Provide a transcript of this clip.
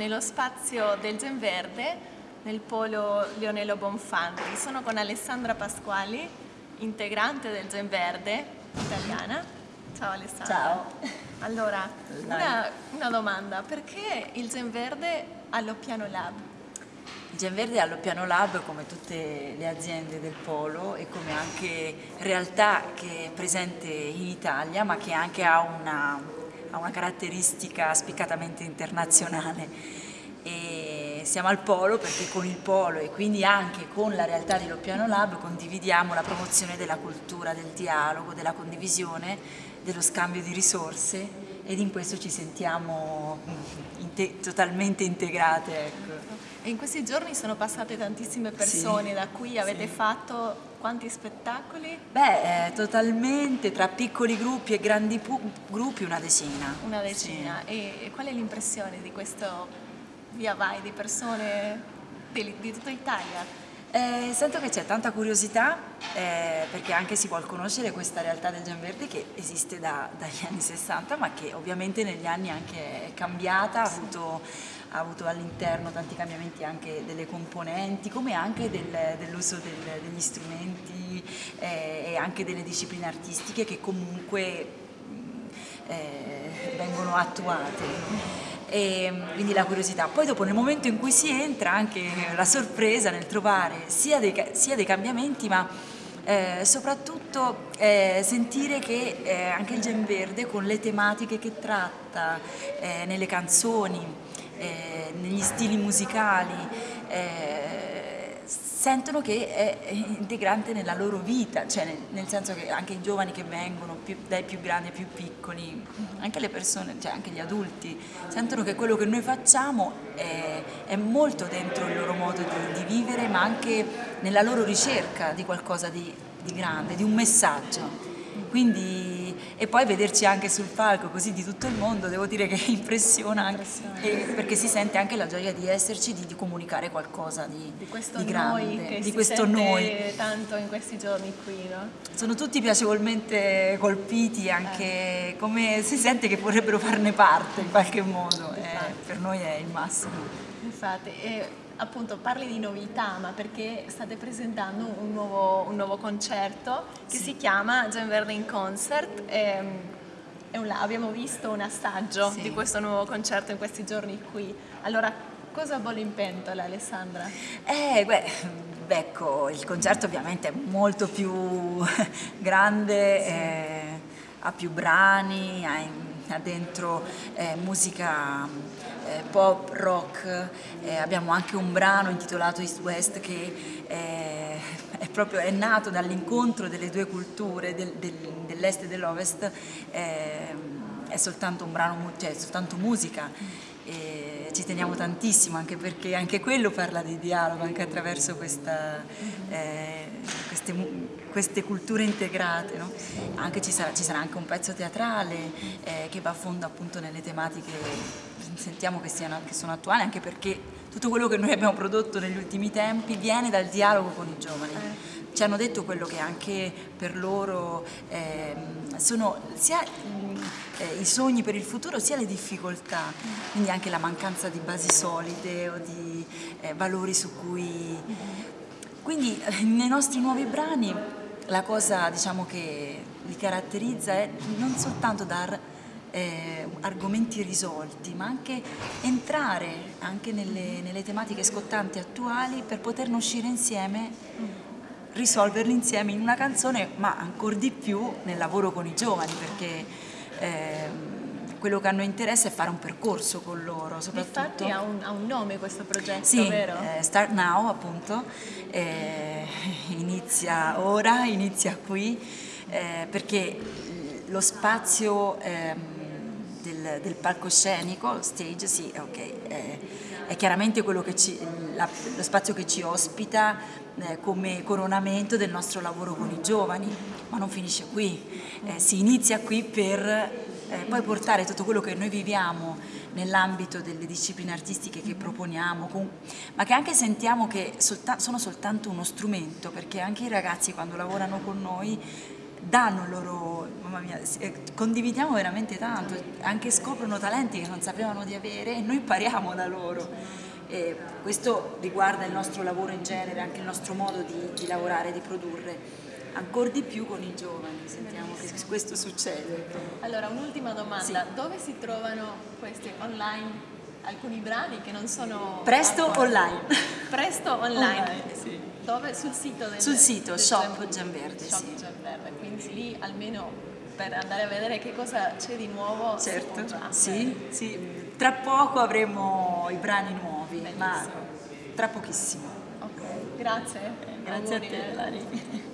nello spazio del Gen Verde, nel polo Leonello Bonfanti. Sono con Alessandra Pasquali, integrante del Gen Verde italiana. Ciao Alessandra. Ciao. Allora, una, una domanda, perché il Gen Verde all'Oppiano Lab? Il Gen Verde è all'Oppiano Lab come tutte le aziende del Polo e come anche realtà che è presente in Italia ma che anche ha una, ha una caratteristica spiccatamente internazionale. E siamo al Polo perché con il Polo e quindi anche con la realtà di Loppiano Lab condividiamo la promozione della cultura, del dialogo, della condivisione, dello scambio di risorse ed in questo ci sentiamo inte totalmente integrate. Ecco. E in questi giorni sono passate tantissime persone Sì, da cui avete sì. fatto quanti spettacoli? Beh, eh, totalmente, tra piccoli gruppi e grandi gruppi una decina. Una decina. E, e qual è l'impressione di questo via vai di persone di, di tutta Italia? Eh, sento che c'è tanta curiosità eh, perché anche si vuole conoscere questa realtà del Gian Verde che esiste da- dagli anni 60 ma che ovviamente negli anni anche è cambiata, ha avuto, avuto all'interno tanti cambiamenti anche delle componenti come anche del- dell'uso del- degli strumenti eh, e anche delle discipline artistiche che comunque mh, eh, vengono attuate. E quindi la curiosità. Poi dopo nel momento in cui si entra anche la sorpresa nel trovare sia dei, sia dei cambiamenti ma eh, soprattutto eh, sentire che eh, anche il Gen Verde con le tematiche che tratta eh, nelle canzoni, eh, negli stili musicali, eh, sentono che è integrante nella loro vita, cioè nel, nel senso che anche i giovani che vengono, più- dai più grandi ai più piccoli, anche le persone, cioè anche gli adulti, sentono che quello che noi facciamo è, è molto dentro il loro modo di, di vivere, ma anche nella loro ricerca di qualcosa di, di grande, di un messaggio. Quindi, e poi vederci anche sul palco così di tutto il mondo, devo dire che impressiona, anche, Impressiona. perché si sente anche la gioia di esserci, di, di comunicare qualcosa di, Di questo di grande, noi che di si questo sente noi. tanto in questi giorni qui, no? Sono tutti piacevolmente colpiti, anche come si sente che vorrebbero farne parte in qualche modo, eh, per noi è il massimo. Infatti, e appunto parli di novità, ma perché state presentando un nuovo, un nuovo concerto che si chiama Gen Verde in Concert. e, è un- abbiamo visto un assaggio Sì. di questo nuovo concerto in questi giorni qui. Allora, cosa bolle in pentola, Alessandra? Eh, beh, ecco, il concerto ovviamente è molto più grande, eh, ha più brani, ha, in- ha dentro eh, musica eh, pop, rock, eh, abbiamo anche un brano intitolato East West che eh, è proprio è nato dall'incontro delle due culture, del- del- dell'est e dell'ovest, eh, è soltanto un brano, cioè è soltanto musica e ci teniamo tantissimo anche perché anche quello parla di dialogo anche attraverso questa, eh, queste, queste culture integrate no? ci, sarà, ci sarà anche un pezzo teatrale eh, che va a fondo appunto nelle tematiche sentiamo che, siano, che sono attuali anche perché tutto quello che noi abbiamo prodotto negli ultimi tempi viene dal dialogo con i giovani. Ci hanno detto quello che anche per loro ehm, sono sia eh, i sogni per il futuro sia le difficoltà, quindi anche la mancanza di basi solide o di eh, valori su cui... Quindi eh, nei nostri nuovi brani la cosa diciamo, che li caratterizza è non soltanto dar eh, argomenti risolti, ma anche entrare anche nelle, nelle tematiche scottanti attuali per poterne uscire insieme risolverli insieme in una canzone, ma ancora di più nel lavoro con i giovani, perché ehm, quello che a noi interessa è fare un percorso con loro, soprattutto. Infatti ha un, ha un nome questo progetto, Sì, vero? eh, Start Now appunto, eh, inizia ora, inizia qui, eh, perché lo spazio ehm, del, del palcoscenico, stage, sì, ok, eh, è chiaramente ci, la- lo spazio che ci ospita eh, come coronamento del nostro lavoro con i giovani, ma non finisce qui, Eh, si inizia qui per eh, poi portare tutto quello che noi viviamo nell'ambito delle discipline artistiche che proponiamo, con- ma che anche sentiamo che solta- sono soltanto uno strumento, perché anche i ragazzi quando lavorano con noi danno loro, mamma mia, eh, condividiamo veramente tanto, anche scoprono talenti che non sapevano di avere e noi impariamo da loro. E questo riguarda il nostro lavoro in genere, anche il nostro modo di, di lavorare, di produrre ancora di più con i giovani, sentiamo che questo succede. Allora, un'ultima domanda, sì. dove si trovano questi online? Alcuni brani che non sono... Presto ancora. online. Presto online, online sì. Dove? Sul sito del Sul sito, del Shop Gianverde, Shop sì. Gianverde, quindi lì almeno per andare a vedere che cosa c'è di nuovo. Certo, sì, sì. Tra poco avremo i brani nuovi, Bellissimo. ma tra pochissimo. Ok, grazie. Grazie a te, Lari.